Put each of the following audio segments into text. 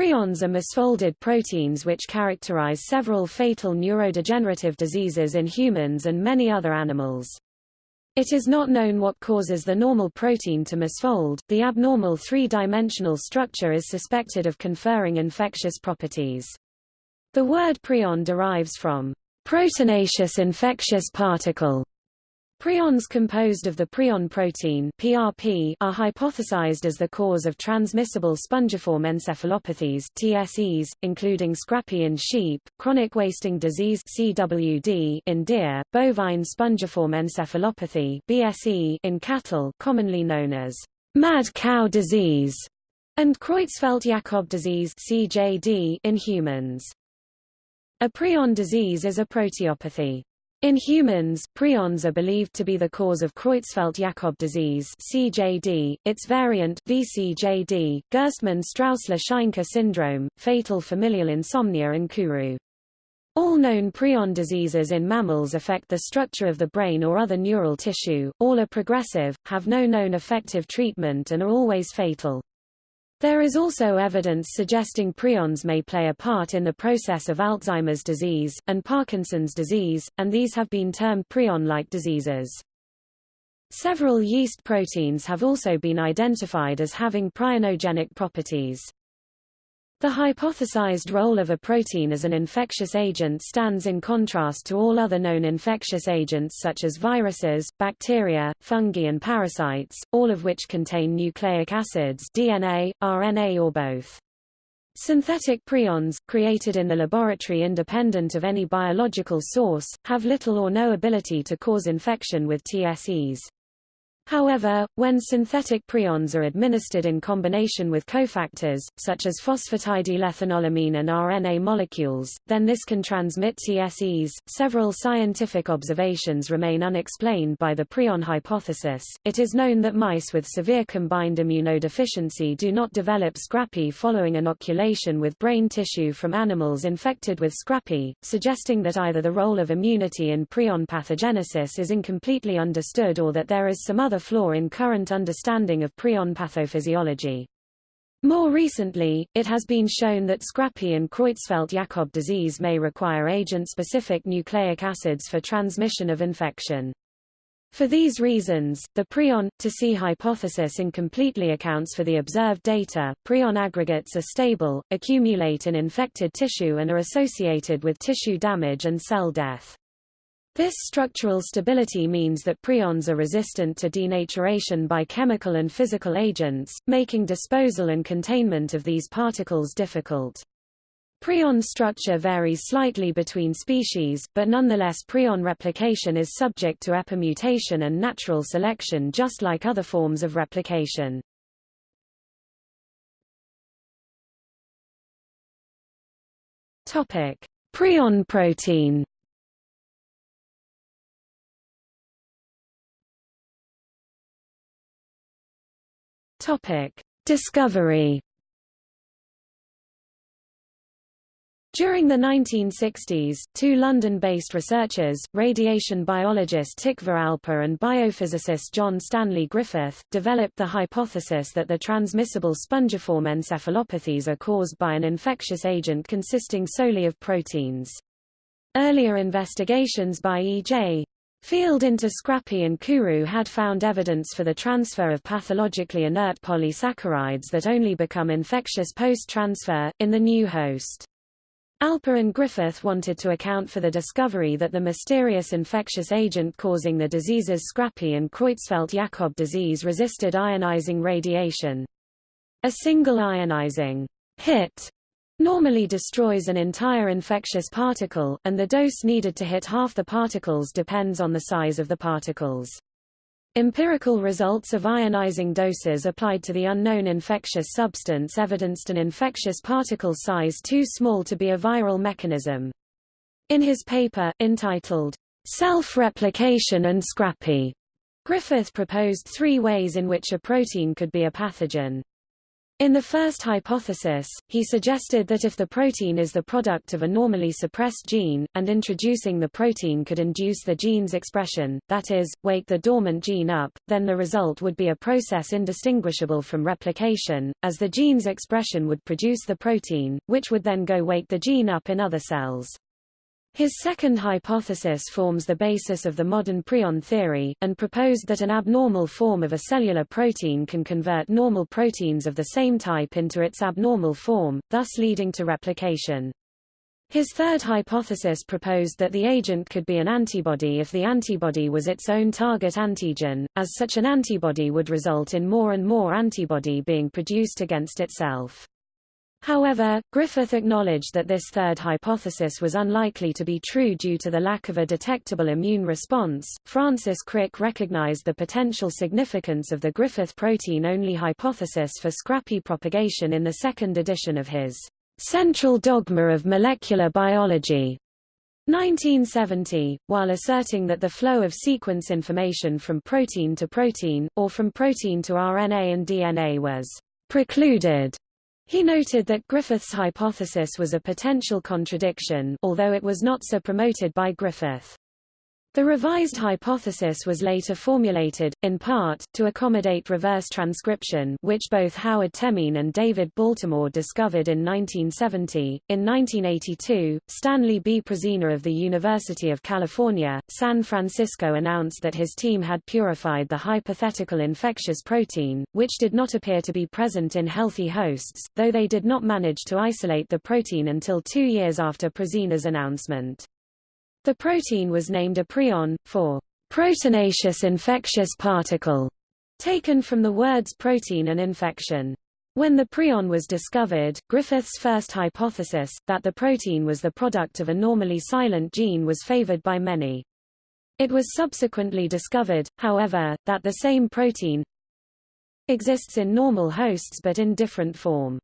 Prions are misfolded proteins which characterize several fatal neurodegenerative diseases in humans and many other animals. It is not known what causes the normal protein to misfold. The abnormal three-dimensional structure is suspected of conferring infectious properties. The word prion derives from proteinaceous infectious particle, Prions composed of the prion protein PRP are hypothesized as the cause of transmissible spongiform encephalopathies TSEs, including scrapie in sheep, chronic wasting disease CWD in deer, bovine spongiform encephalopathy BSE in cattle commonly known as mad cow disease, and Creutzfeldt-Jakob disease CJD in humans. A prion disease is a proteopathy. In humans, prions are believed to be the cause of Creutzfeldt-Jakob disease (CJD), its variant VCJD, Gerstmann-Straussler-Scheinker syndrome, fatal familial insomnia and Kuru. All known prion diseases in mammals affect the structure of the brain or other neural tissue, all are progressive, have no known effective treatment and are always fatal. There is also evidence suggesting prions may play a part in the process of Alzheimer's disease, and Parkinson's disease, and these have been termed prion-like diseases. Several yeast proteins have also been identified as having prionogenic properties. The hypothesized role of a protein as an infectious agent stands in contrast to all other known infectious agents such as viruses, bacteria, fungi and parasites, all of which contain nucleic acids DNA, RNA or both. Synthetic prions, created in the laboratory independent of any biological source, have little or no ability to cause infection with TSEs. However, when synthetic prions are administered in combination with cofactors, such as phosphatidylethanolamine and RNA molecules, then this can transmit TSEs. Several scientific observations remain unexplained by the prion hypothesis. It is known that mice with severe combined immunodeficiency do not develop scrapie following inoculation with brain tissue from animals infected with scrapie, suggesting that either the role of immunity in prion pathogenesis is incompletely understood or that there is some other flaw in current understanding of prion pathophysiology. More recently, it has been shown that scrapie and Creutzfeldt-Jakob disease may require agent-specific nucleic acids for transmission of infection. For these reasons, the prion to C hypothesis incompletely accounts for the observed data. Prion aggregates are stable, accumulate in infected tissue and are associated with tissue damage and cell death. This structural stability means that prions are resistant to denaturation by chemical and physical agents, making disposal and containment of these particles difficult. Prion structure varies slightly between species, but nonetheless prion replication is subject to epimutation and natural selection just like other forms of replication. Prion protein Topic: Discovery. During the 1960s, two London-based researchers, radiation biologist Tikvah and biophysicist John Stanley Griffith, developed the hypothesis that the transmissible spongiform encephalopathies are caused by an infectious agent consisting solely of proteins. Earlier investigations by E.J. Field into Scrapie and Kuru had found evidence for the transfer of pathologically inert polysaccharides that only become infectious post-transfer, in the new host. Alper and Griffith wanted to account for the discovery that the mysterious infectious agent causing the diseases Scrapie and Creutzfeldt-Jakob disease resisted ionizing radiation. A single ionizing hit normally destroys an entire infectious particle, and the dose needed to hit half the particles depends on the size of the particles. Empirical results of ionizing doses applied to the unknown infectious substance evidenced an infectious particle size too small to be a viral mechanism. In his paper, entitled, Self-Replication and Scrapie, Griffith proposed three ways in which a protein could be a pathogen. In the first hypothesis, he suggested that if the protein is the product of a normally suppressed gene, and introducing the protein could induce the gene's expression, that is, wake the dormant gene up, then the result would be a process indistinguishable from replication, as the gene's expression would produce the protein, which would then go wake the gene up in other cells. His second hypothesis forms the basis of the modern prion theory, and proposed that an abnormal form of a cellular protein can convert normal proteins of the same type into its abnormal form, thus leading to replication. His third hypothesis proposed that the agent could be an antibody if the antibody was its own target antigen, as such an antibody would result in more and more antibody being produced against itself. However, Griffith acknowledged that this third hypothesis was unlikely to be true due to the lack of a detectable immune response. Francis Crick recognized the potential significance of the Griffith protein-only hypothesis for scrapie propagation in the second edition of his Central Dogma of Molecular Biology. 1970, while asserting that the flow of sequence information from protein to protein, or from protein to RNA and DNA was precluded he noted that Griffith's hypothesis was a potential contradiction although it was not so promoted by Griffith. The revised hypothesis was later formulated, in part, to accommodate reverse transcription which both Howard Temin and David Baltimore discovered in 1970. In 1982, Stanley B. Prusiner of the University of California, San Francisco announced that his team had purified the hypothetical infectious protein, which did not appear to be present in healthy hosts, though they did not manage to isolate the protein until two years after Prusiner's announcement. The protein was named a prion, for proteinaceous infectious particle, taken from the words protein and infection. When the prion was discovered, Griffith's first hypothesis, that the protein was the product of a normally silent gene was favored by many. It was subsequently discovered, however, that the same protein exists in normal hosts but in different form.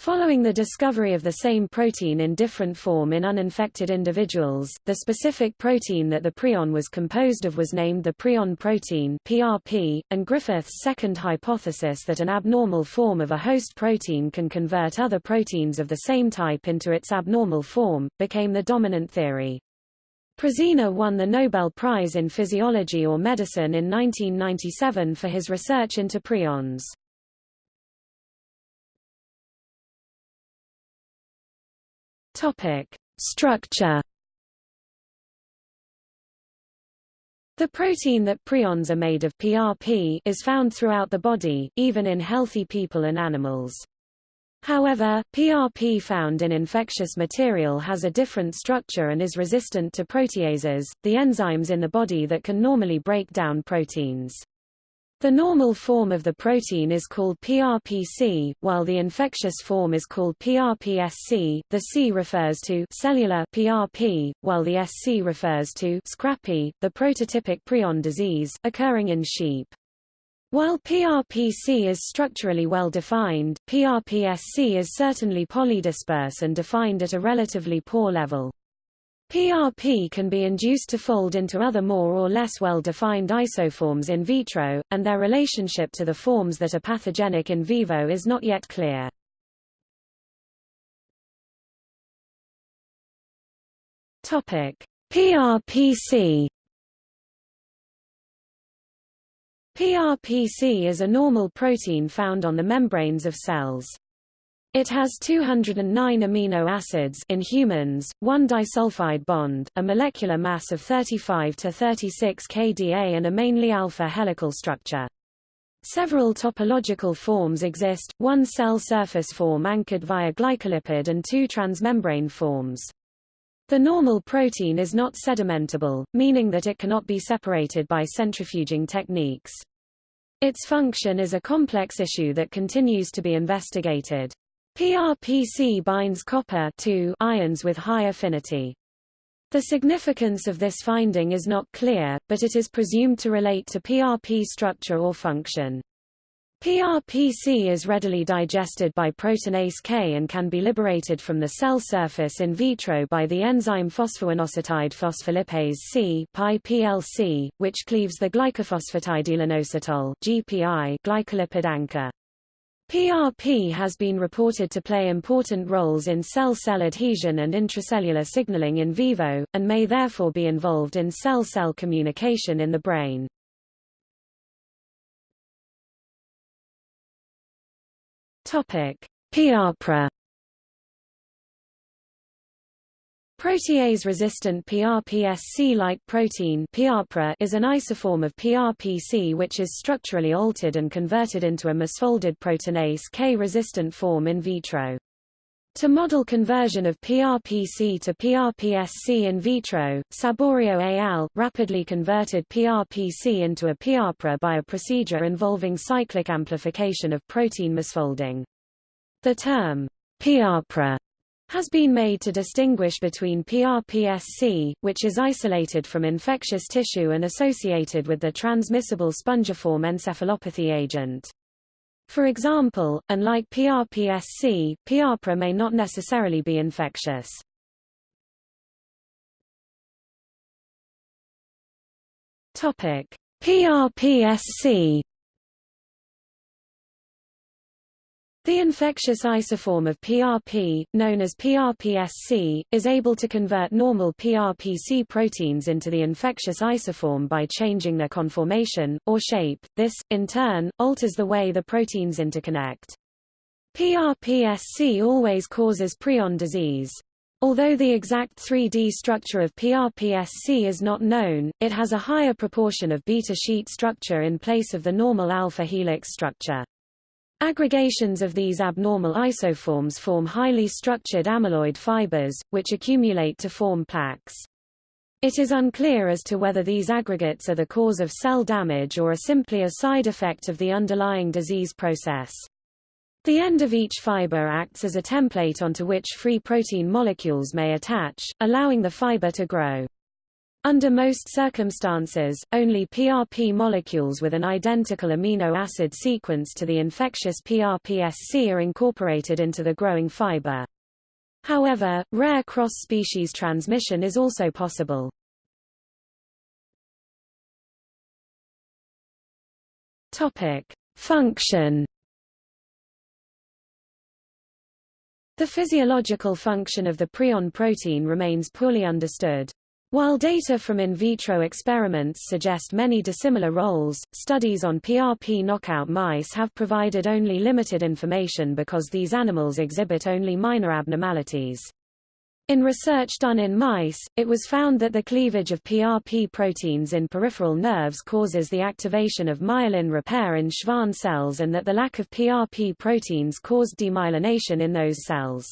Following the discovery of the same protein in different form in uninfected individuals, the specific protein that the prion was composed of was named the prion protein PRP, and Griffith's second hypothesis that an abnormal form of a host protein can convert other proteins of the same type into its abnormal form, became the dominant theory. Prusiner won the Nobel Prize in Physiology or Medicine in 1997 for his research into prions. Topic: Structure. The protein that prions are made of PRP is found throughout the body, even in healthy people and animals. However, PRP found in infectious material has a different structure and is resistant to proteases, the enzymes in the body that can normally break down proteins. The normal form of the protein is called PRPC, while the infectious form is called PRPSC. The C refers to cellular PRP, while the SC refers to scrapie, the prototypic prion disease, occurring in sheep. While PRPC is structurally well defined, PRPSC is certainly polydisperse and defined at a relatively poor level. PRP can be induced to fold into other more or less well-defined isoforms in vitro, and their relationship to the forms that are pathogenic in vivo is not yet clear. Topic: PRPC PRPC is a normal protein found on the membranes of cells. It has 209 amino acids in humans, one disulfide bond, a molecular mass of 35 to 36 kDa and a mainly alpha helical structure. Several topological forms exist, one cell surface form anchored via glycolipid and two transmembrane forms. The normal protein is not sedimentable, meaning that it cannot be separated by centrifuging techniques. Its function is a complex issue that continues to be investigated. PRPC binds copper ions with high affinity. The significance of this finding is not clear, but it is presumed to relate to PRP structure or function. PRPC is readily digested by proteinase K and can be liberated from the cell surface in vitro by the enzyme phosphoinositide phospholipase C PLC, which cleaves the glycophosphatidylinositol GPI glycolipid anchor. PRP has been reported to play important roles in cell-cell adhesion and intracellular signaling in vivo, and may therefore be involved in cell-cell communication in the brain. PRPRA Protease-resistant PRPSC-like protein is an isoform of PRPC which is structurally altered and converted into a misfolded proteinase K-resistant form in vitro. To model conversion of PRPC to PRPSC in vitro, Saborio al. rapidly converted PRPC into a PRPRA by a procedure involving cyclic amplification of protein misfolding. The term PRPRA has been made to distinguish between PRPSC, which is isolated from infectious tissue and associated with the transmissible spongiform encephalopathy agent. For example, unlike PRPSC, PRPRA may not necessarily be infectious. PRPSC The infectious isoform of PRP, known as PRPSC, is able to convert normal PRPC proteins into the infectious isoform by changing their conformation, or shape. This, in turn, alters the way the proteins interconnect. PRPSC always causes prion disease. Although the exact 3D structure of PRPSC is not known, it has a higher proportion of beta sheet structure in place of the normal alpha helix structure. Aggregations of these abnormal isoforms form highly structured amyloid fibers, which accumulate to form plaques. It is unclear as to whether these aggregates are the cause of cell damage or are simply a side effect of the underlying disease process. The end of each fiber acts as a template onto which free protein molecules may attach, allowing the fiber to grow. Under most circumstances, only PRP molecules with an identical amino acid sequence to the infectious PRPSC are incorporated into the growing fiber. However, rare cross-species transmission is also possible. Topic: Function The physiological function of the prion protein remains poorly understood. While data from in vitro experiments suggest many dissimilar roles, studies on PRP knockout mice have provided only limited information because these animals exhibit only minor abnormalities. In research done in mice, it was found that the cleavage of PRP proteins in peripheral nerves causes the activation of myelin repair in Schwann cells and that the lack of PRP proteins caused demyelination in those cells.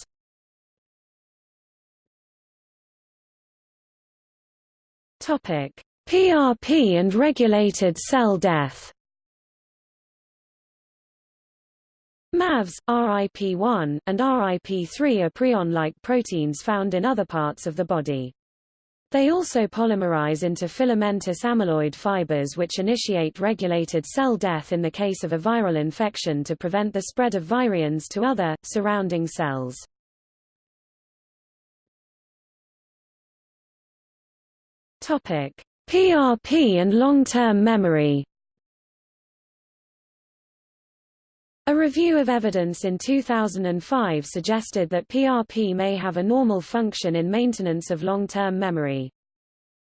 PRP and regulated cell death. MAVs, RIP1, and RIP3 are prion-like proteins found in other parts of the body. They also polymerize into filamentous amyloid fibers which initiate regulated cell death in the case of a viral infection to prevent the spread of virions to other, surrounding cells. Topic: PRP and long-term memory. A review of evidence in 2005 suggested that PRP may have a normal function in maintenance of long-term memory.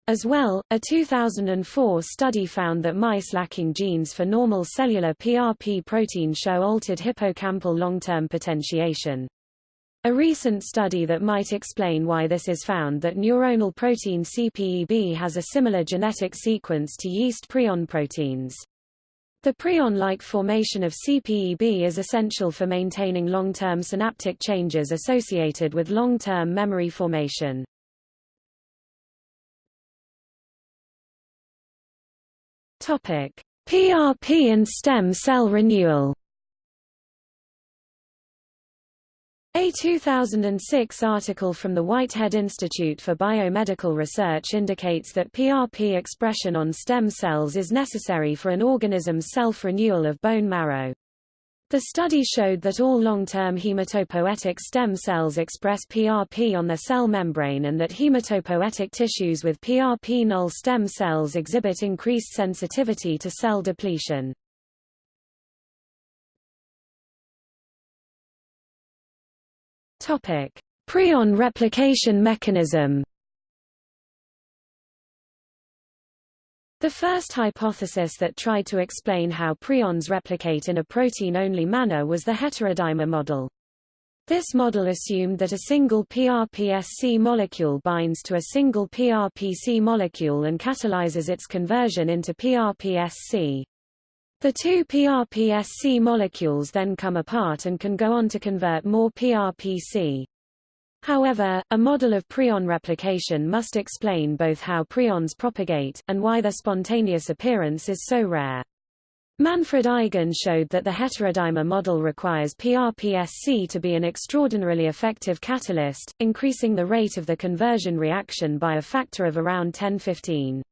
As well, a 2004 study found that mice lacking genes for normal cellular PRP protein show altered hippocampal long-term potentiation. A recent study that might explain why this is found that neuronal protein CPEB has a similar genetic sequence to yeast prion proteins. The prion-like formation of CPEB is essential for maintaining long-term synaptic changes associated with long-term memory formation. PRP and stem cell renewal. A 2006 article from the Whitehead Institute for Biomedical Research indicates that PRP expression on stem cells is necessary for an organism's self-renewal of bone marrow. The study showed that all long-term hematopoietic stem cells express PRP on their cell membrane and that hematopoietic tissues with PRP null stem cells exhibit increased sensitivity to cell depletion. Topic: Prion replication mechanism. The first hypothesis that tried to explain how prions replicate in a protein-only manner was the heterodimer model. This model assumed that a single PRPSC molecule binds to a single PRPC molecule and catalyzes its conversion into PRPSC. The two PRPSC molecules then come apart and can go on to convert more PRPC. However, a model of prion replication must explain both how prions propagate, and why their spontaneous appearance is so rare. Manfred Eigen showed that the heterodimer model requires PRPSC to be an extraordinarily effective catalyst, increasing the rate of the conversion reaction by a factor of around 10-15.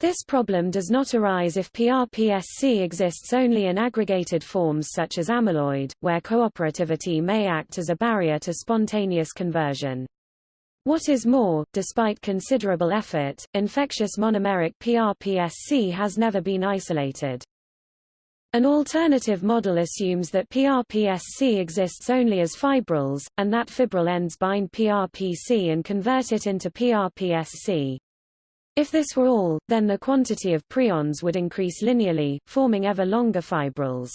This problem does not arise if PRPSC exists only in aggregated forms such as amyloid, where cooperativity may act as a barrier to spontaneous conversion. What is more, despite considerable effort, infectious monomeric PRPSC has never been isolated. An alternative model assumes that PRPSC exists only as fibrils, and that fibril ends bind PRPC and convert it into PRPSC. If this were all, then the quantity of prions would increase linearly, forming ever longer fibrils.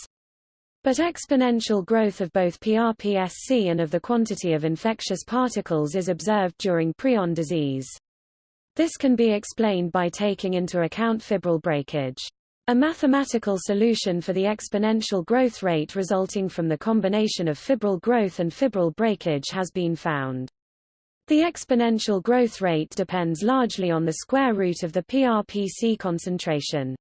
But exponential growth of both PRPSC and of the quantity of infectious particles is observed during prion disease. This can be explained by taking into account fibril breakage. A mathematical solution for the exponential growth rate resulting from the combination of fibril growth and fibril breakage has been found. The exponential growth rate depends largely on the square root of the PRPC concentration.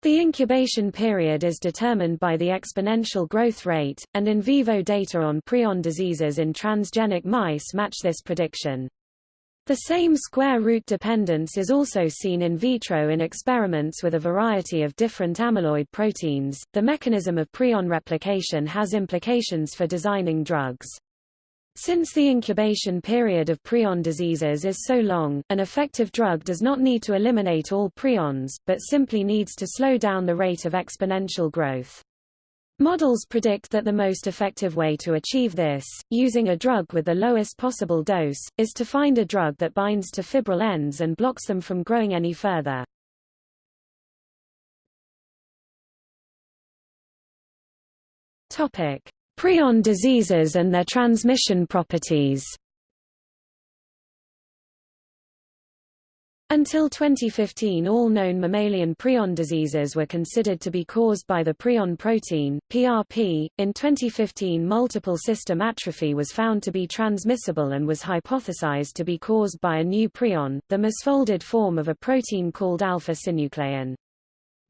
The incubation period is determined by the exponential growth rate, and in vivo data on prion diseases in transgenic mice match this prediction. The same square root dependence is also seen in vitro in experiments with a variety of different amyloid proteins. The mechanism of prion replication has implications for designing drugs. Since the incubation period of prion diseases is so long, an effective drug does not need to eliminate all prions, but simply needs to slow down the rate of exponential growth. Models predict that the most effective way to achieve this, using a drug with the lowest possible dose, is to find a drug that binds to fibril ends and blocks them from growing any further. Topic: Prion diseases and their transmission properties Until 2015 all known mammalian prion diseases were considered to be caused by the prion protein, PRP. In 2015 multiple system atrophy was found to be transmissible and was hypothesized to be caused by a new prion, the misfolded form of a protein called alpha-synuclein.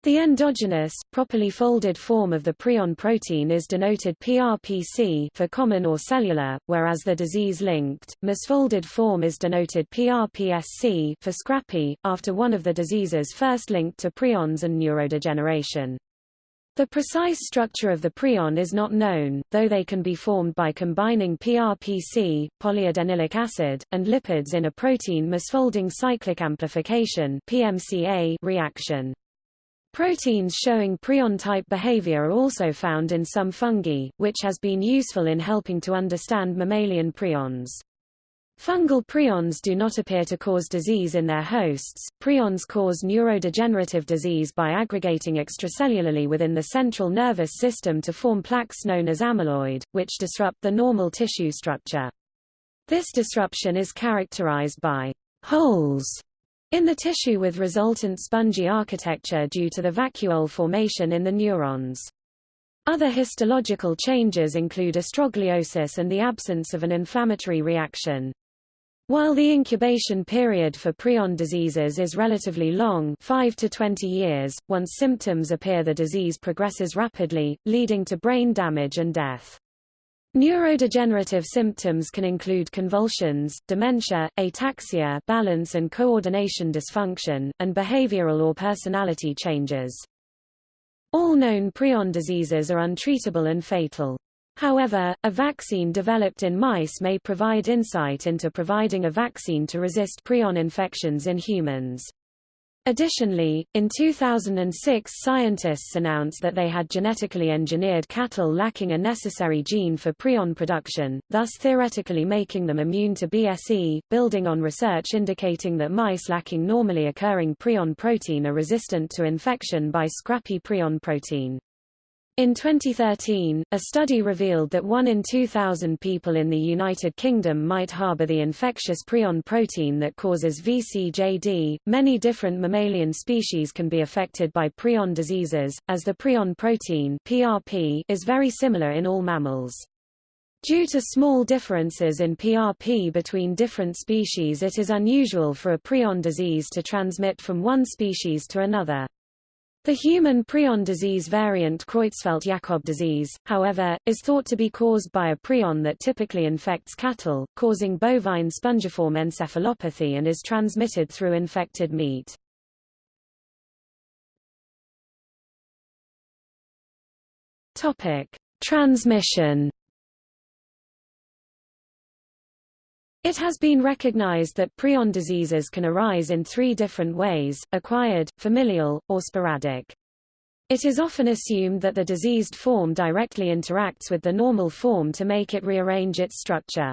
The endogenous, properly folded form of the prion protein is denoted PRPC for common or cellular, whereas the disease-linked, misfolded form is denoted PRPSC for scrapie, after one of the diseases first linked to prions and neurodegeneration. The precise structure of the prion is not known, though they can be formed by combining PRPC, polyadenylic acid, and lipids in a protein misfolding cyclic amplification PMCA reaction. Proteins showing prion-type behavior are also found in some fungi, which has been useful in helping to understand mammalian prions. Fungal prions do not appear to cause disease in their hosts. Prions cause neurodegenerative disease by aggregating extracellularly within the central nervous system to form plaques known as amyloid, which disrupt the normal tissue structure. This disruption is characterized by holes in the tissue with resultant spongy architecture due to the vacuole formation in the neurons. Other histological changes include astrogliosis and the absence of an inflammatory reaction. While the incubation period for prion diseases is relatively long 5 to 20 years, once symptoms appear the disease progresses rapidly, leading to brain damage and death. Neurodegenerative symptoms can include convulsions, dementia, ataxia balance and coordination dysfunction, and behavioral or personality changes. All known prion diseases are untreatable and fatal. However, a vaccine developed in mice may provide insight into providing a vaccine to resist prion infections in humans. Additionally, in 2006 scientists announced that they had genetically engineered cattle lacking a necessary gene for prion production, thus theoretically making them immune to BSE, building on research indicating that mice lacking normally occurring prion protein are resistant to infection by scrapie prion protein. In 2013, a study revealed that 1 in 2,000 people in the United Kingdom might harbor the infectious prion protein that causes VCJD. Many different mammalian species can be affected by prion diseases, as the prion protein (PRP) is very similar in all mammals. Due to small differences in PRP between different species it is unusual for a prion disease to transmit from one species to another. The human prion disease variant Creutzfeldt-Jakob disease, however, is thought to be caused by a prion that typically infects cattle, causing bovine spongiform encephalopathy and is transmitted through infected meat. Topic: Transmission It has been recognized that prion diseases can arise in three different ways, acquired, familial, or sporadic. It is often assumed that the diseased form directly interacts with the normal form to make it rearrange its structure.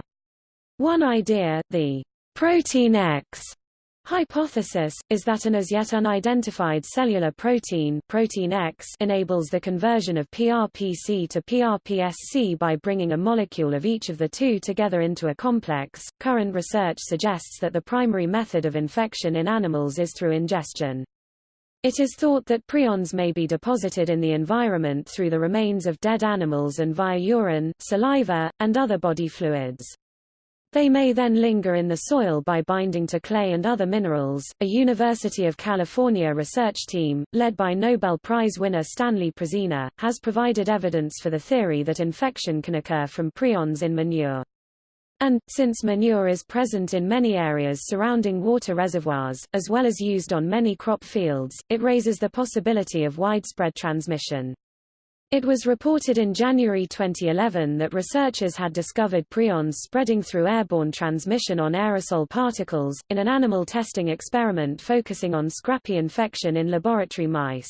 One idea, the protein X hypothesis, is that an as yet unidentified cellular protein, protein X enables the conversion of PRPC to PRPSC by bringing a molecule of each of the two together into a complex. Current research suggests that the primary method of infection in animals is through ingestion. It is thought that prions may be deposited in the environment through the remains of dead animals and via urine, saliva, and other body fluids. They may then linger in the soil by binding to clay and other minerals. A University of California research team, led by Nobel Prize winner Stanley Prusiner, has provided evidence for the theory that infection can occur from prions in manure. And, since manure is present in many areas surrounding water reservoirs, as well as used on many crop fields, it raises the possibility of widespread transmission. It was reported in January 2011 that researchers had discovered prions spreading through airborne transmission on aerosol particles, in an animal testing experiment focusing on scrapie infection in laboratory mice.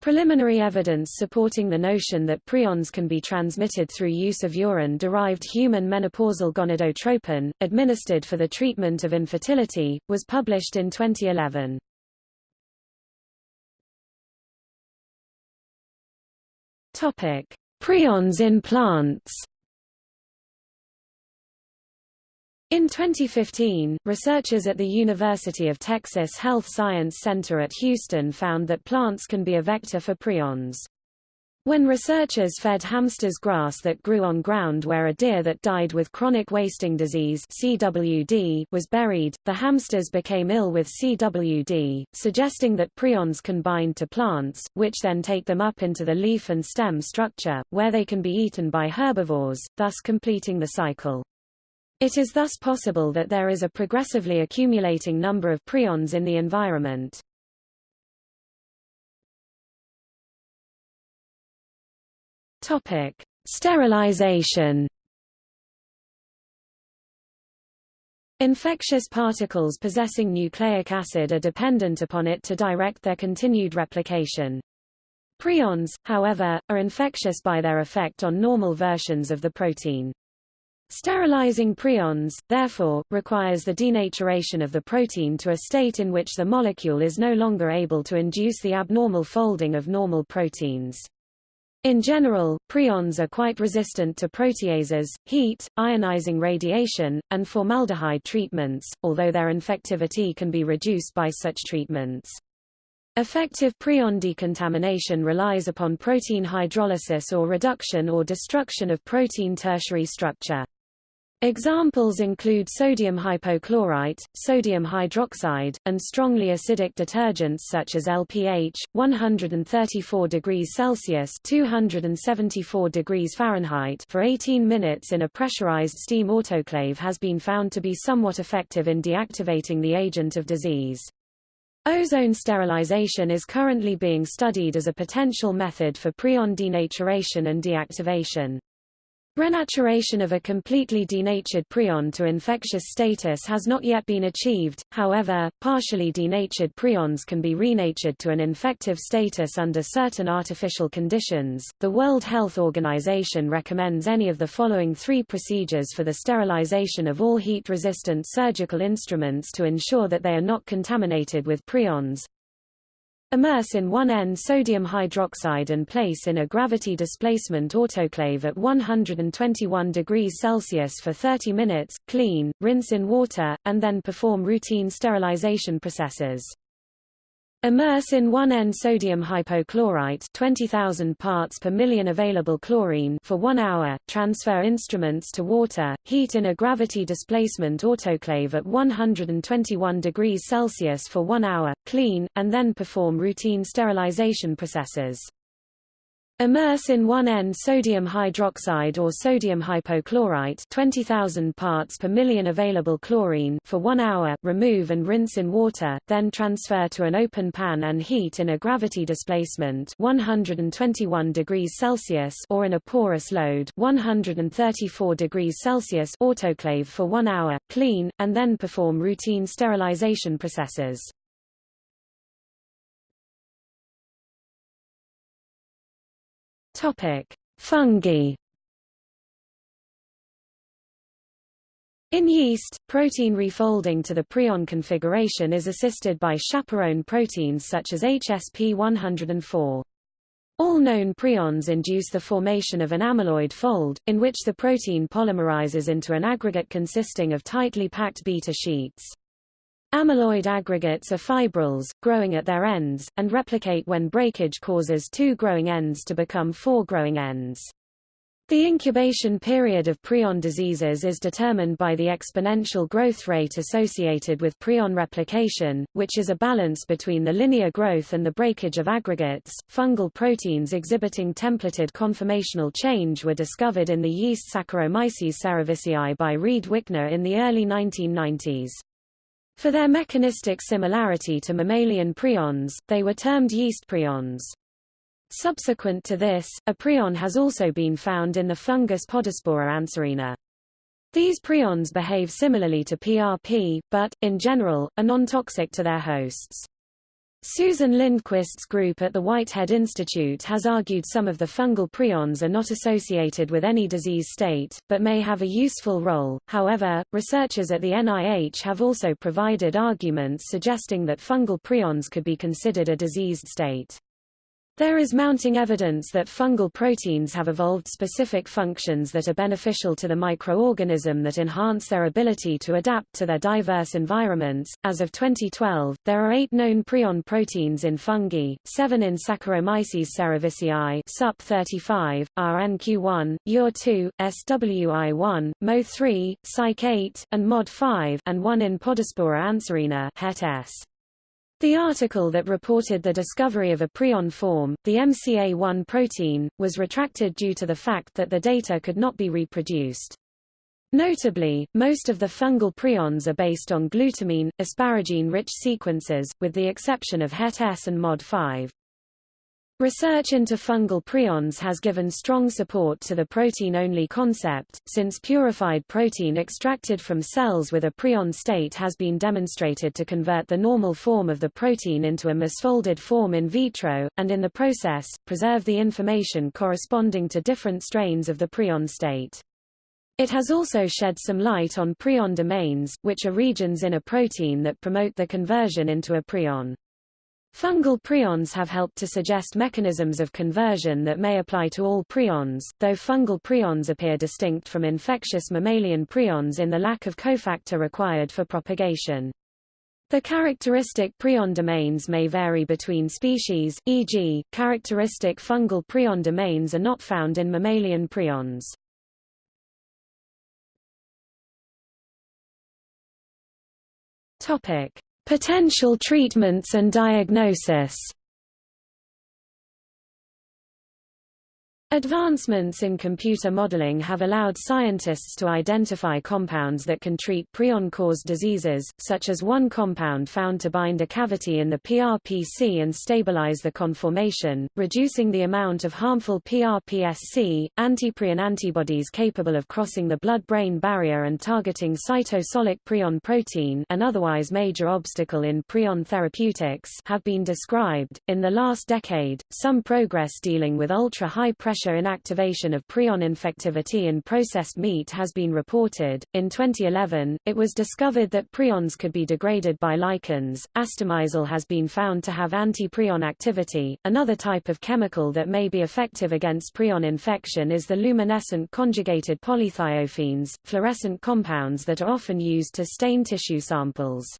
Preliminary evidence supporting the notion that prions can be transmitted through use of urine-derived human menopausal gonadotropin, administered for the treatment of infertility, was published in 2011. Topic: Prions in plants. In 2015, researchers at the University of Texas Health Science Center at Houston found that plants can be a vector for prions. When researchers fed hamsters grass that grew on ground where a deer that died with chronic wasting disease CWD was buried, the hamsters became ill with CWD, suggesting that prions can bind to plants, which then take them up into the leaf and stem structure, where they can be eaten by herbivores, thus completing the cycle. It is thus possible that there is a progressively accumulating number of prions in the environment. Topic: Sterilization. Infectious particles possessing nucleic acid are dependent upon it to direct their continued replication. Prions, however, are infectious by their effect on normal versions of the protein. Sterilizing prions, therefore, requires the denaturation of the protein to a state in which the molecule is no longer able to induce the abnormal folding of normal proteins. In general, prions are quite resistant to proteases, heat, ionizing radiation, and formaldehyde treatments, although their infectivity can be reduced by such treatments. Effective prion decontamination relies upon protein hydrolysis or reduction or destruction of protein tertiary structure. Examples include sodium hypochlorite, sodium hydroxide, and strongly acidic detergents such as LPH, 134 degrees Celsius (274 degrees Fahrenheit) for 18 minutes in a pressurized steam autoclave has been found to be somewhat effective in deactivating the agent of disease. Ozone sterilization is currently being studied as a potential method for prion denaturation and deactivation. Renaturation of a completely denatured prion to infectious status has not yet been achieved, however, partially denatured prions can be renatured to an infective status under certain artificial conditions. The World Health Organization recommends any of the following three procedures for the sterilization of all heat-resistant surgical instruments to ensure that they are not contaminated with prions. Immerse in 1N sodium hydroxide and place in a gravity displacement autoclave at 121 degrees Celsius for 30 minutes, clean, rinse in water, and then perform routine sterilization processes. Immerse in 1N sodium hypochlorite 20,000 parts per million available chlorine for 1 hour, transfer instruments to water, heat in a gravity displacement autoclave at 121 degrees Celsius for 1 hour, clean, and then perform routine sterilization processes. Immerse in 1N sodium hydroxide or sodium hypochlorite 20,000 parts per million available chlorine for 1 hour, remove and rinse in water, then transfer to an open pan and heat in a gravity displacement 121 degrees Celsius or in a porous load 134 degrees Celsius autoclave for 1 hour, clean, and then perform routine sterilization processes. Topic: Fungi. In yeast, protein refolding to the prion configuration is assisted by chaperone proteins such as HSP104. All known prions induce the formation of an amyloid fold, in which the protein polymerizes into an aggregate consisting of tightly packed beta sheets. Amyloid aggregates are fibrils, growing at their ends, and replicate when breakage causes two growing ends to become four growing ends. The incubation period of prion diseases is determined by the exponential growth rate associated with prion replication, which is a balance between the linear growth and the breakage of aggregates. Fungal proteins exhibiting templated conformational change were discovered in the yeast Saccharomyces cerevisiae by Reid Wickner in the early 1990s. For their mechanistic similarity to mammalian prions, they were termed yeast prions. Subsequent to this, a prion has also been found in the fungus Podospora anserina. These prions behave similarly to PRP, but, in general, are non-toxic to their hosts. Susan Lindquist's group at the Whitehead Institute has argued some of the fungal prions are not associated with any disease state, but may have a useful role. However, researchers at the NIH have also provided arguments suggesting that fungal prions could be considered a diseased state. There is mounting evidence that fungal proteins have evolved specific functions that are beneficial to the microorganism that enhance their ability to adapt to their diverse environments. As of 2012, there are eight known prion proteins in fungi, seven in Saccharomyces cerevisiae SUP35, RNQ1, UR2, SWI1, MO3, Cyc8, and MOD5, and one in Podospora anserina HET-S. The article that reported the discovery of a prion form, the MCA1 protein, was retracted due to the fact that the data could not be reproduced. Notably, most of the fungal prions are based on glutamine, asparagine-rich sequences, with the exception of HET-S and MOD5. Research into fungal prions has given strong support to the protein-only concept, since purified protein extracted from cells with a prion state has been demonstrated to convert the normal form of the protein into a misfolded form in vitro, and in the process, preserve the information corresponding to different strains of the prion state. It has also shed some light on prion domains, which are regions in a protein that promote the conversion into a prion. Fungal prions have helped to suggest mechanisms of conversion that may apply to all prions, though fungal prions appear distinct from infectious mammalian prions in the lack of cofactor required for propagation. The characteristic prion domains may vary between species, e.g., characteristic fungal prion domains are not found in mammalian prions. Topic: Potential treatments and diagnosis Advancements in computer modeling have allowed scientists to identify compounds that can treat prion-caused diseases, such as one compound found to bind a cavity in the PRPC and stabilize the conformation, reducing the amount of harmful PRPSC. Antiprion antibodies capable of crossing the blood-brain barrier and targeting cytosolic prion protein, an otherwise major obstacle in prion therapeutics, have been described. In the last decade, some progress dealing with ultra-high pressure pressure inactivation of prion infectivity in processed meat has been reported. In 2011, it was discovered that prions could be degraded by lichens. Astemizole has been found to have anti-prion activity. Another type of chemical that may be effective against prion infection is the luminescent conjugated polythiophenes, fluorescent compounds that are often used to stain tissue samples.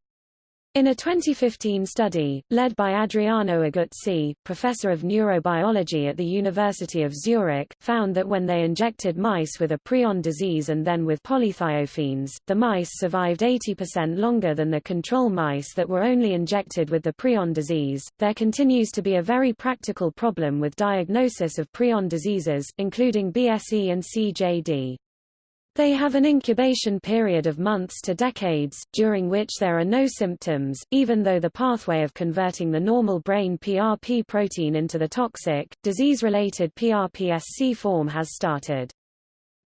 In a 2015 study, led by Adriano Aguzzi, professor of neurobiology at the University of Zurich, found that when they injected mice with a prion disease and then with polythiophenes, the mice survived 80% longer than the control mice that were only injected with the prion disease. There continues to be a very practical problem with diagnosis of prion diseases, including BSE and CJD. They have an incubation period of months to decades, during which there are no symptoms, even though the pathway of converting the normal brain PRP protein into the toxic, disease-related PRPSC form has started.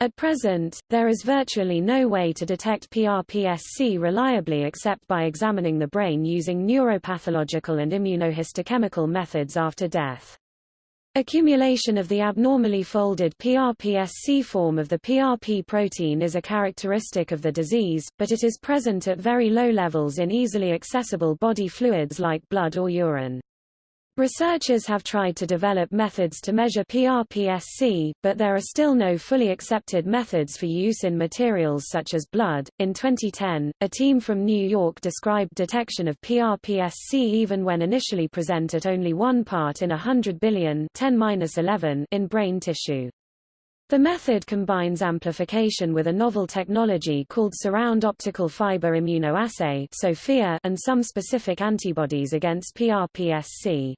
At present, there is virtually no way to detect PRPSC reliably except by examining the brain using neuropathological and immunohistochemical methods after death. Accumulation of the abnormally folded PRPSC form of the PRP protein is a characteristic of the disease, but it is present at very low levels in easily accessible body fluids like blood or urine. Researchers have tried to develop methods to measure PRPSC, but there are still no fully accepted methods for use in materials such as blood. In 2010, a team from New York described detection of PRPSC even when initially present at only one part in a hundred billion 10 in brain tissue. The method combines amplification with a novel technology called surround optical fiber immunoassay and some specific antibodies against PRPSC.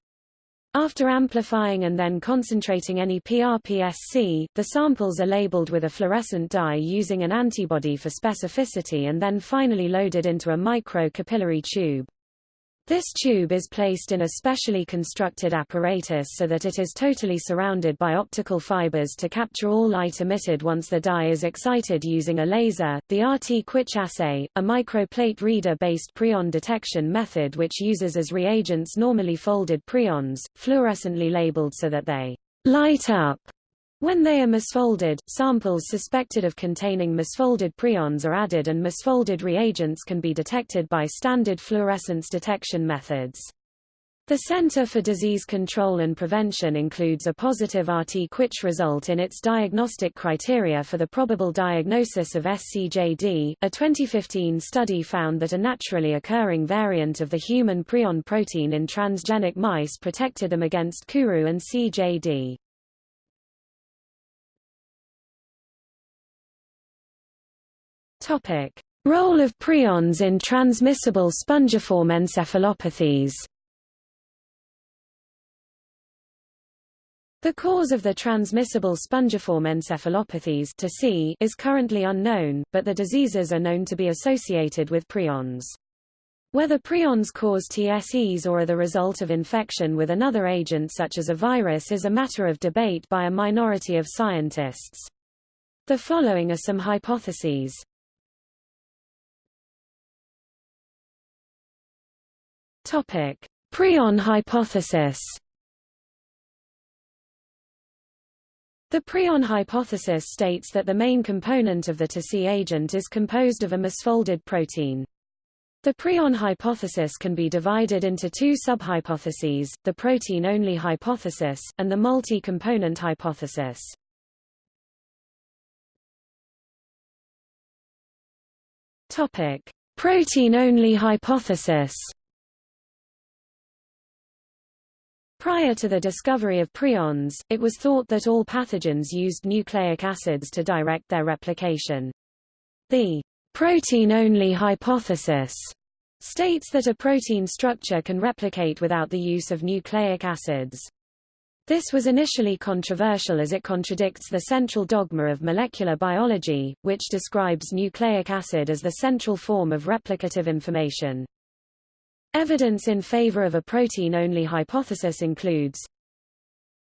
After amplifying and then concentrating any PRPSC, the samples are labeled with a fluorescent dye using an antibody for specificity and then finally loaded into a micro-capillary tube. This tube is placed in a specially constructed apparatus so that it is totally surrounded by optical fibers to capture all light emitted once the dye is excited using a laser. The RT-Quich assay, a microplate reader-based prion detection method which uses as reagents normally folded prions, fluorescently labeled so that they light up when they are misfolded, samples suspected of containing misfolded prions are added and misfolded reagents can be detected by standard fluorescence detection methods. The Center for Disease Control and Prevention includes a positive RT-Quich result in its diagnostic criteria for the probable diagnosis of SCJD. A 2015 study found that a naturally occurring variant of the human prion protein in transgenic mice protected them against Kuru and CJD. Topic: Role of prions in transmissible spongiform encephalopathies. The cause of the transmissible spongiform encephalopathies TSE is currently unknown, but the diseases are known to be associated with prions. Whether prions cause TSEs or are the result of infection with another agent such as a virus is a matter of debate by a minority of scientists. The following are some hypotheses. Topic: Prion hypothesis. The prion hypothesis states that the main component of the TSE agent is composed of a misfolded protein. The prion hypothesis can be divided into two subhypotheses, the protein-only hypothesis, and the multi-component hypothesis. Protein-only hypothesis Prior to the discovery of prions, it was thought that all pathogens used nucleic acids to direct their replication. The protein-only hypothesis states that a protein structure can replicate without the use of nucleic acids. This was initially controversial as it contradicts the central dogma of molecular biology, which describes nucleic acid as the central form of replicative information. Evidence in favor of a protein-only hypothesis includes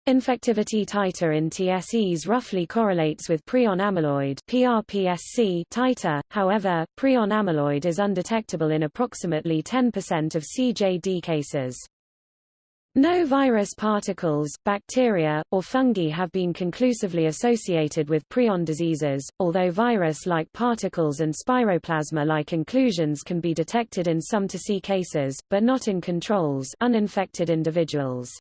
Infectivity titer in TSEs roughly correlates with prion amyloid PRPSC titer, however, prion amyloid is undetectable in approximately 10% of CJD cases. No virus particles, bacteria, or fungi have been conclusively associated with prion diseases, although virus-like particles and spiroplasma-like inclusions can be detected in some to see cases, but not in controls uninfected individuals.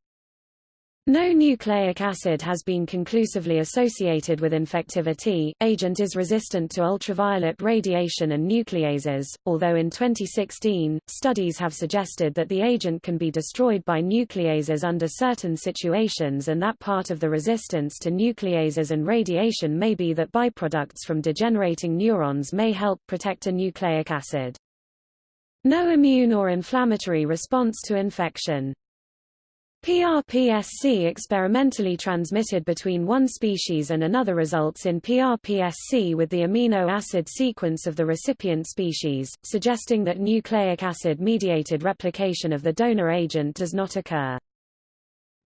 No nucleic acid has been conclusively associated with infectivity. Agent is resistant to ultraviolet radiation and nucleases, although in 2016, studies have suggested that the agent can be destroyed by nucleases under certain situations and that part of the resistance to nucleases and radiation may be that byproducts from degenerating neurons may help protect a nucleic acid. No immune or inflammatory response to infection. PRPSC experimentally transmitted between one species and another results in PRPSC with the amino acid sequence of the recipient species, suggesting that nucleic acid-mediated replication of the donor agent does not occur.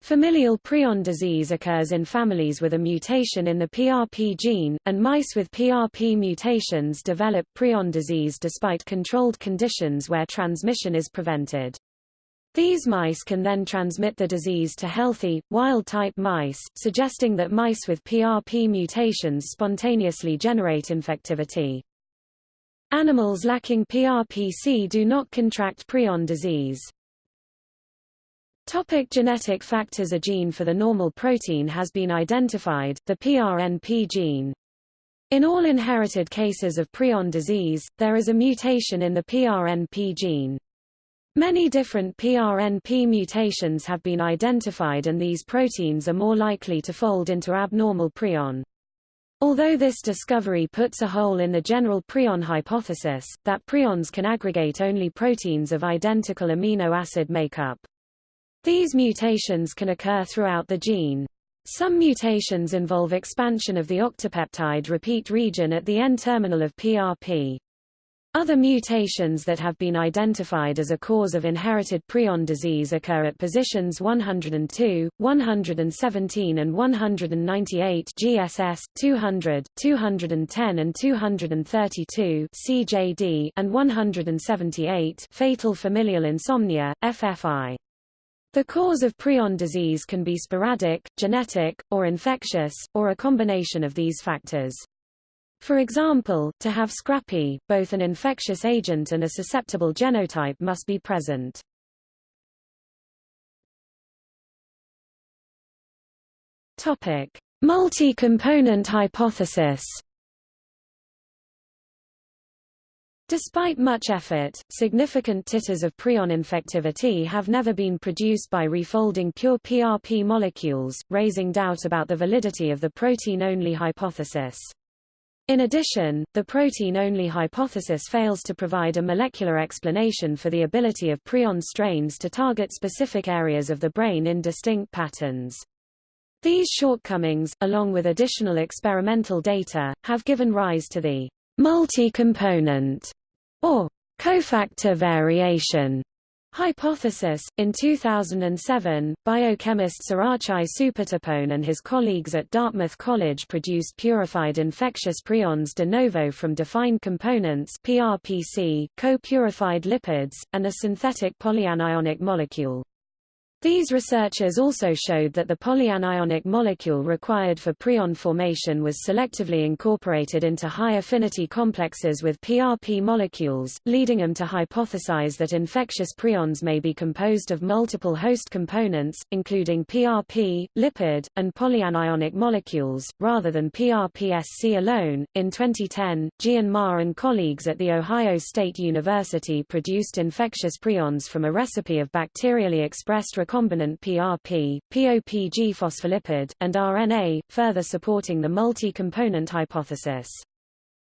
Familial prion disease occurs in families with a mutation in the PRP gene, and mice with PRP mutations develop prion disease despite controlled conditions where transmission is prevented. These mice can then transmit the disease to healthy, wild-type mice, suggesting that mice with PRP mutations spontaneously generate infectivity. Animals lacking PRPC do not contract prion disease. Topic genetic factors A gene for the normal protein has been identified, the PRNP gene. In all inherited cases of prion disease, there is a mutation in the PRNP gene. Many different PRNP mutations have been identified and these proteins are more likely to fold into abnormal prion. Although this discovery puts a hole in the general prion hypothesis, that prions can aggregate only proteins of identical amino acid makeup. These mutations can occur throughout the gene. Some mutations involve expansion of the octopeptide repeat region at the N-terminal of PRP. Other mutations that have been identified as a cause of inherited prion disease occur at positions 102, 117 and 198 GSS, 200, 210 and 232 CJD and 178 fatal familial insomnia, FFI. The cause of prion disease can be sporadic, genetic, or infectious, or a combination of these factors. For example, to have scrapie, both an infectious agent and a susceptible genotype must be present. Topic: Multi-component hypothesis. Despite much effort, significant titers of prion infectivity have never been produced by refolding pure PRP molecules, raising doubt about the validity of the protein-only hypothesis. In addition, the protein-only hypothesis fails to provide a molecular explanation for the ability of prion strains to target specific areas of the brain in distinct patterns. These shortcomings, along with additional experimental data, have given rise to the multi-component or cofactor variation Hypothesis In 2007, biochemist Sarachai Soupatipone and his colleagues at Dartmouth College produced purified infectious prions de novo from defined components PRPC, co-purified lipids, and a synthetic polyanionic molecule. These researchers also showed that the polyanionic molecule required for prion formation was selectively incorporated into high-affinity complexes with PRP molecules, leading them to hypothesize that infectious prions may be composed of multiple host components, including PRP, lipid, and polyanionic molecules, rather than PRPSC alone. In 2010, Jian Ma and colleagues at The Ohio State University produced infectious prions from a recipe of bacterially expressed recombinant PRP, POPG phospholipid, and RNA, further supporting the multi-component hypothesis.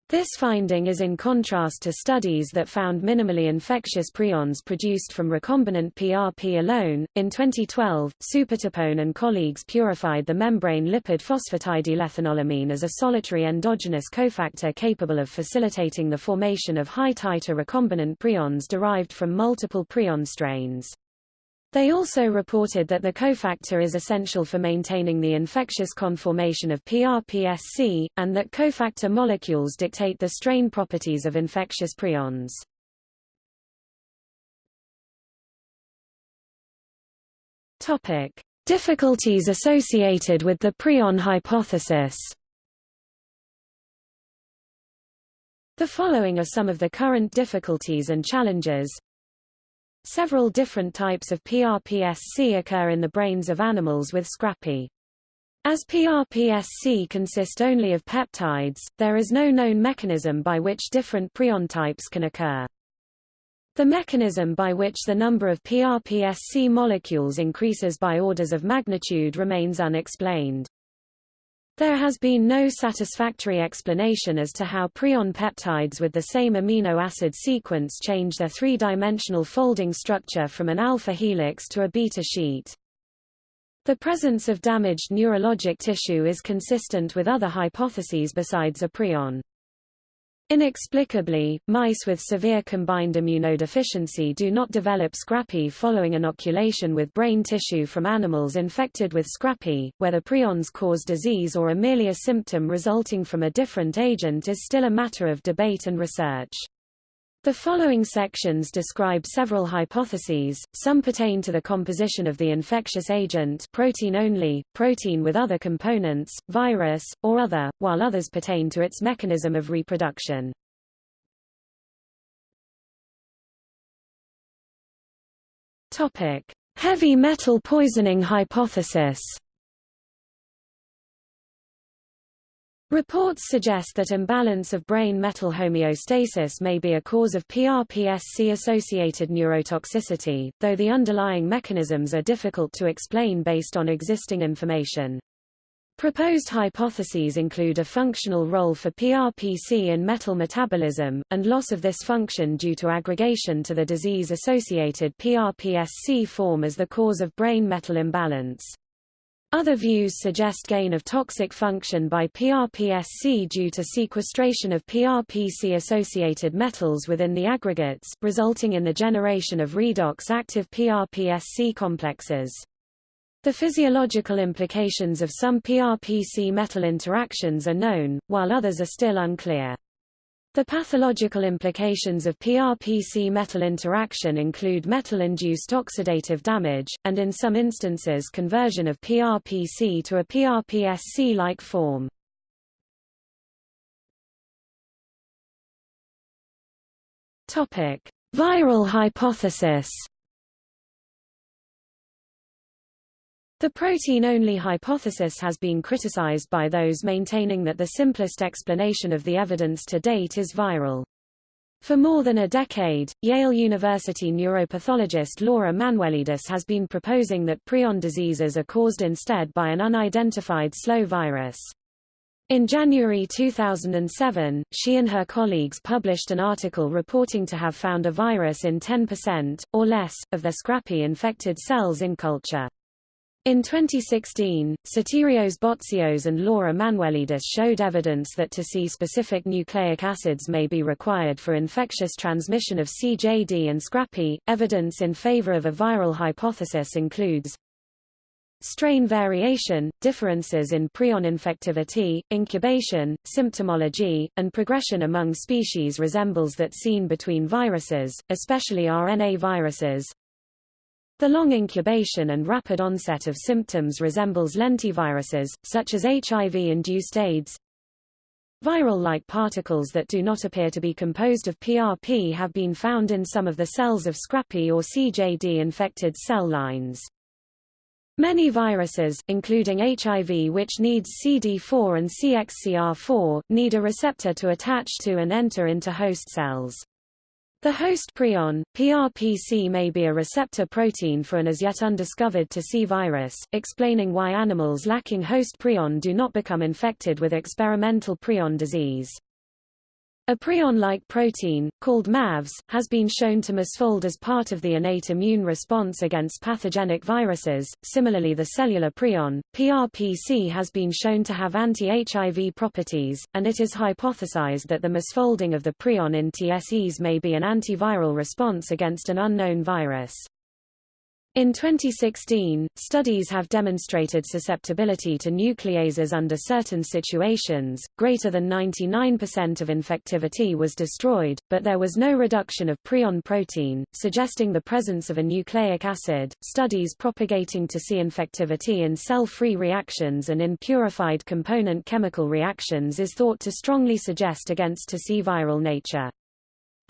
This finding is in contrast to studies that found minimally infectious prions produced from recombinant PRP alone. In 2012, Soupatapone and colleagues purified the membrane lipid phosphatidylethanolamin as a solitary endogenous cofactor capable of facilitating the formation of high-titer recombinant prions derived from multiple prion strains. They also reported that the cofactor is essential for maintaining the infectious conformation of PRPSC, and that cofactor molecules dictate the strain properties of infectious prions. Topic: Difficulties associated with the prion hypothesis. The following are some of the current difficulties and challenges. Several different types of PRPSC occur in the brains of animals with scrapie. As PRPSC consist only of peptides, there is no known mechanism by which different prion types can occur. The mechanism by which the number of PRPSC molecules increases by orders of magnitude remains unexplained. There has been no satisfactory explanation as to how prion peptides with the same amino acid sequence change their three-dimensional folding structure from an alpha helix to a beta sheet. The presence of damaged neurologic tissue is consistent with other hypotheses besides a prion. Inexplicably, mice with severe combined immunodeficiency do not develop scrapie following inoculation with brain tissue from animals infected with scrapie. Whether prions cause disease or are merely a symptom resulting from a different agent is still a matter of debate and research. The following sections describe several hypotheses, some pertain to the composition of the infectious agent protein only, protein with other components, virus, or other, while others pertain to its mechanism of reproduction. Heavy metal poisoning hypothesis Reports suggest that imbalance of brain metal homeostasis may be a cause of PRPSC-associated neurotoxicity, though the underlying mechanisms are difficult to explain based on existing information. Proposed hypotheses include a functional role for PRPC in metal metabolism, and loss of this function due to aggregation to the disease-associated PRPSC form as the cause of brain metal imbalance. Other views suggest gain of toxic function by PRPSC due to sequestration of PRPC-associated metals within the aggregates, resulting in the generation of redox-active PRPSC complexes. The physiological implications of some PRPC metal interactions are known, while others are still unclear. The pathological implications of PRPC metal interaction include metal-induced oxidative damage, and in some instances conversion of PRPC to a PRPSC-like form. Viral hypothesis The protein-only hypothesis has been criticized by those maintaining that the simplest explanation of the evidence to date is viral. For more than a decade, Yale University neuropathologist Laura Manuelidis has been proposing that prion diseases are caused instead by an unidentified slow virus. In January 2007, she and her colleagues published an article reporting to have found a virus in 10%, or less, of their scrapie infected cells in culture. In 2016, Sotirios Botsios and Laura Manuelidis showed evidence that to see specific nucleic acids may be required for infectious transmission of CJD and scrapie. Evidence in favor of a viral hypothesis includes strain variation, differences in prion infectivity, incubation, symptomology, and progression among species resembles that seen between viruses, especially RNA viruses, the long incubation and rapid onset of symptoms resembles lentiviruses, such as HIV-induced AIDS. Viral-like particles that do not appear to be composed of PRP have been found in some of the cells of Scrappy or CJD-infected cell lines. Many viruses, including HIV which needs CD4 and CXCR4, need a receptor to attach to and enter into host cells. The host prion, PRPC may be a receptor protein for an as yet undiscovered to C virus, explaining why animals lacking host prion do not become infected with experimental prion disease. A prion-like protein, called MAVS, has been shown to misfold as part of the innate immune response against pathogenic viruses. Similarly the cellular prion, PRPC has been shown to have anti-HIV properties, and it is hypothesized that the misfolding of the prion in TSEs may be an antiviral response against an unknown virus. In 2016, studies have demonstrated susceptibility to nucleases under certain situations. Greater than 99% of infectivity was destroyed, but there was no reduction of prion protein, suggesting the presence of a nucleic acid. Studies propagating TSE infectivity in cell-free reactions and in purified component chemical reactions is thought to strongly suggest against TSE viral nature.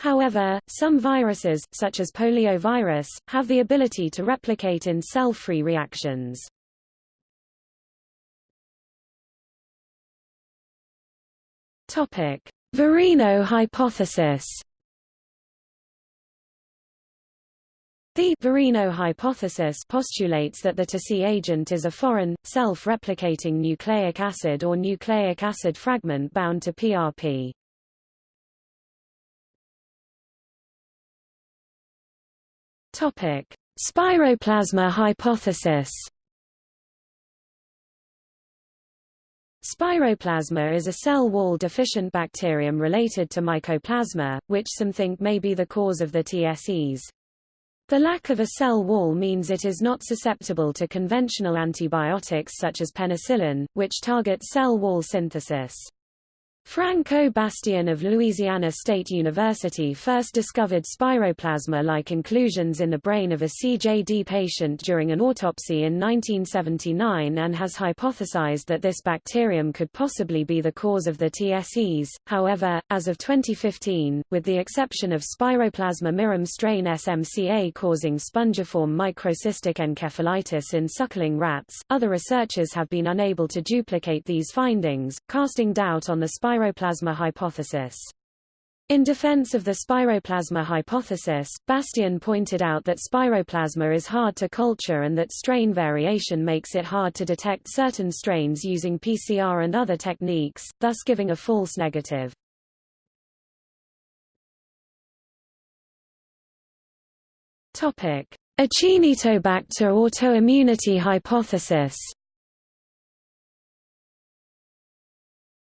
However, some viruses, such as poliovirus, have the ability to replicate in cell-free reactions. Topic: Virino hypothesis. The Virino hypothesis postulates that the TSE agent is a foreign, self-replicating nucleic acid or nucleic acid fragment bound to PRP. Topic: Spiroplasma hypothesis. Spiroplasma is a cell wall deficient bacterium related to mycoplasma, which some think may be the cause of the TSEs. The lack of a cell wall means it is not susceptible to conventional antibiotics such as penicillin, which target cell wall synthesis. Frank O. Bastian of Louisiana State University first discovered spiroplasma-like inclusions in the brain of a CJD patient during an autopsy in 1979 and has hypothesized that this bacterium could possibly be the cause of the TSEs. However, as of 2015, with the exception of Spiroplasma mirum strain SMCA causing spongiform microcystic encephalitis in suckling rats, other researchers have been unable to duplicate these findings, casting doubt on the spiroplasma hypothesis. In defense of the spiroplasma hypothesis, Bastian pointed out that spiroplasma is hard to culture and that strain variation makes it hard to detect certain strains using PCR and other techniques, thus giving a false negative. Topic: Acinetobacter autoimmunity hypothesis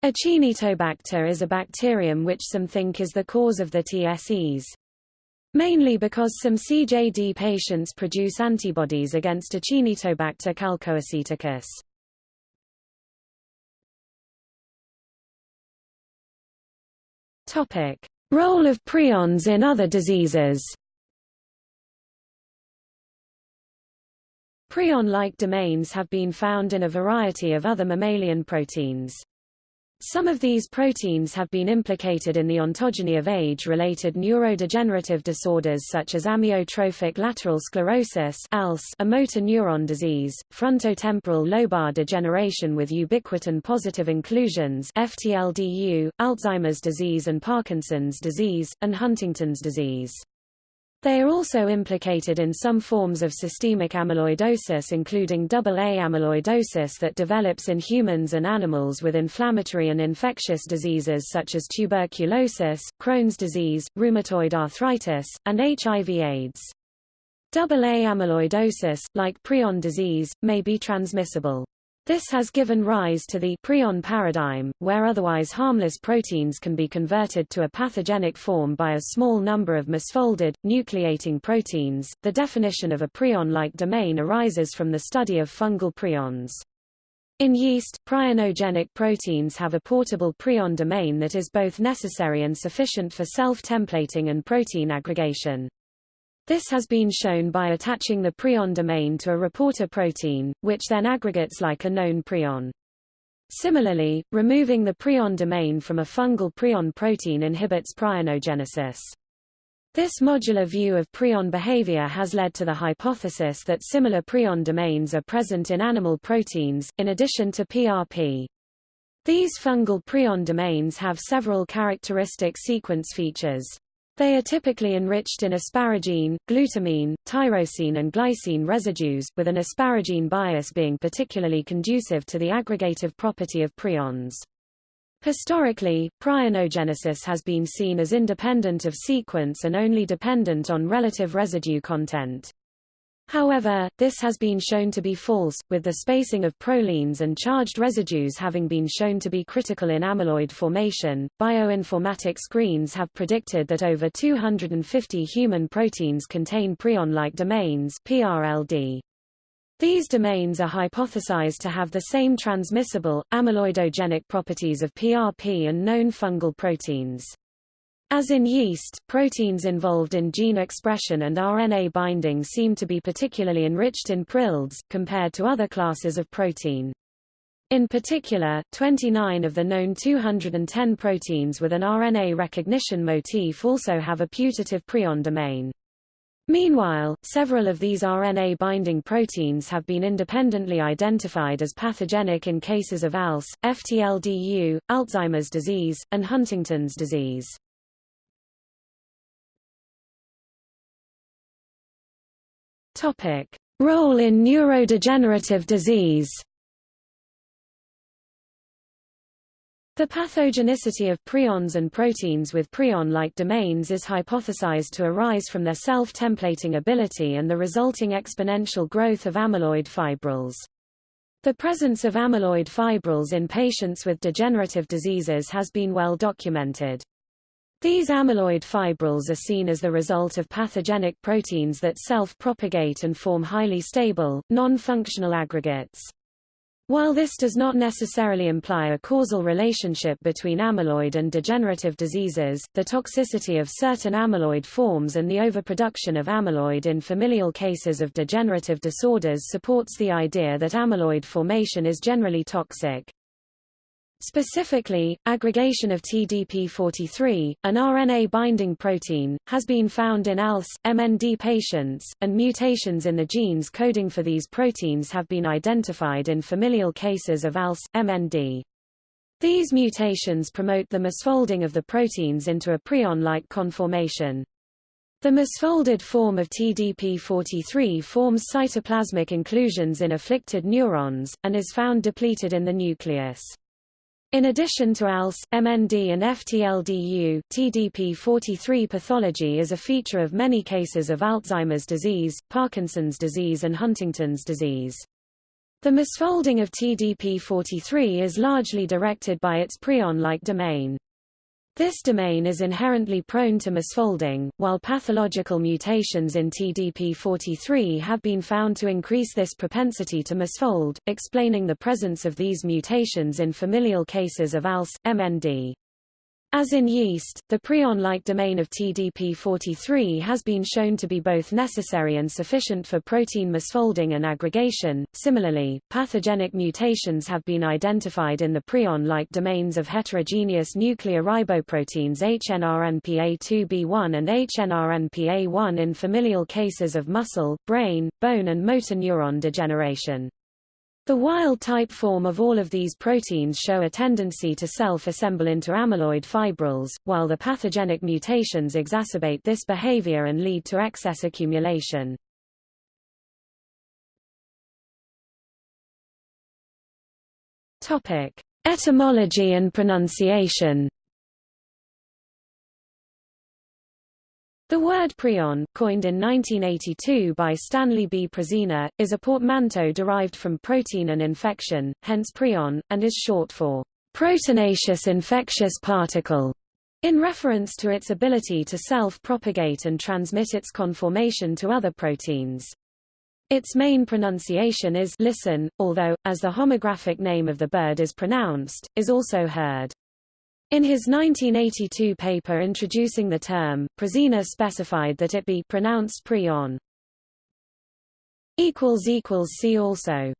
Acinetobacter is a bacterium which some think is the cause of the TSEs. Mainly because some CJD patients produce antibodies against Acinetobacter chalcoaceticus. Topic: Role of prions in other diseases. Prion-like domains have been found in a variety of other mammalian proteins. Some of these proteins have been implicated in the ontogeny of age-related neurodegenerative disorders such as amyotrophic lateral sclerosis ALS, a motor neuron disease, frontotemporal lobar degeneration with ubiquitin-positive inclusions FTLDU, Alzheimer's disease and Parkinson's disease, and Huntington's disease. They are also implicated in some forms of systemic amyloidosis including AA amyloidosis that develops in humans and animals with inflammatory and infectious diseases such as tuberculosis, Crohn's disease, rheumatoid arthritis, and HIV-AIDS. AA amyloidosis, like prion disease, may be transmissible. This has given rise to the prion paradigm, where otherwise harmless proteins can be converted to a pathogenic form by a small number of misfolded, nucleating proteins. The definition of a prion-like domain arises from the study of fungal prions. In yeast, prionogenic proteins have a portable prion domain that is both necessary and sufficient for self-templating and protein aggregation. This has been shown by attaching the prion domain to a reporter protein, which then aggregates like a known prion. Similarly, removing the prion domain from a fungal prion protein inhibits prionogenesis. This modular view of prion behavior has led to the hypothesis that similar prion domains are present in animal proteins, in addition to PRP. These fungal prion domains have several characteristic sequence features. They are typically enriched in asparagine, glutamine, tyrosine and glycine residues, with an asparagine bias being particularly conducive to the aggregative property of prions. Historically, prionogenesis has been seen as independent of sequence and only dependent on relative residue content. However, this has been shown to be false, with the spacing of prolines and charged residues having been shown to be critical in amyloid formation. Bioinformatic screens have predicted that over 250 human proteins contain prion-like domains (PRLD). These domains are hypothesized to have the same transmissible, amyloidogenic properties of PRP and known fungal proteins. As in yeast, proteins involved in gene expression and RNA binding seem to be particularly enriched in PRILDs, compared to other classes of protein. In particular, 29 of the known 210 proteins with an RNA recognition motif also have a putative prion domain. Meanwhile, several of these RNA-binding proteins have been independently identified as pathogenic in cases of ALS, FTLDU, Alzheimer's disease, and Huntington's disease. Topic: Role in neurodegenerative disease. The pathogenicity of prions and proteins with prion-like domains is hypothesized to arise from their self-templating ability and the resulting exponential growth of amyloid fibrils. The presence of amyloid fibrils in patients with degenerative diseases has been well documented. These amyloid fibrils are seen as the result of pathogenic proteins that self-propagate and form highly stable, non-functional aggregates. While this does not necessarily imply a causal relationship between amyloid and degenerative diseases, the toxicity of certain amyloid forms and the overproduction of amyloid in familial cases of degenerative disorders supports the idea that amyloid formation is generally toxic. Specifically, aggregation of TDP43, an RNA-binding protein, has been found in ALS, MND patients, and mutations in the genes coding for these proteins have been identified in familial cases of ALS, MND. These mutations promote the misfolding of the proteins into a prion-like conformation. The misfolded form of TDP43 forms cytoplasmic inclusions in afflicted neurons, and is found depleted in the nucleus. In addition to ALS, MND and FTLDU, TDP43 pathology is a feature of many cases of Alzheimer's disease, Parkinson's disease and Huntington's disease. The misfolding of TDP43 is largely directed by its prion-like domain. This domain is inherently prone to misfolding, while pathological mutations in TDP43 have been found to increase this propensity to misfold, explaining the presence of these mutations in familial cases of ALS, MND. As in yeast, the prion-like domain of TDP43 has been shown to be both necessary and sufficient for protein misfolding and aggregation. Similarly, pathogenic mutations have been identified in the prion-like domains of heterogeneous nuclear riboproteins HNRNPA2B1 and HNRNPA1 in familial cases of muscle, brain, bone and motor neuron degeneration. The wild-type form of all of these proteins show a tendency to self-assemble into amyloid fibrils, while the pathogenic mutations exacerbate this behavior and lead to excess accumulation. Etymology and pronunciation. The word prion, coined in 1982 by Stanley B. Prusiner, is a portmanteau derived from protein and infection, hence prion, and is short for proteinaceous infectious particle, in reference to its ability to self-propagate and transmit its conformation to other proteins. Its main pronunciation is listen, although, as the homographic name of the bird is pronounced, is also heard. In his 1982 paper introducing the term, Prusiner specified that it be pronounced prion. See also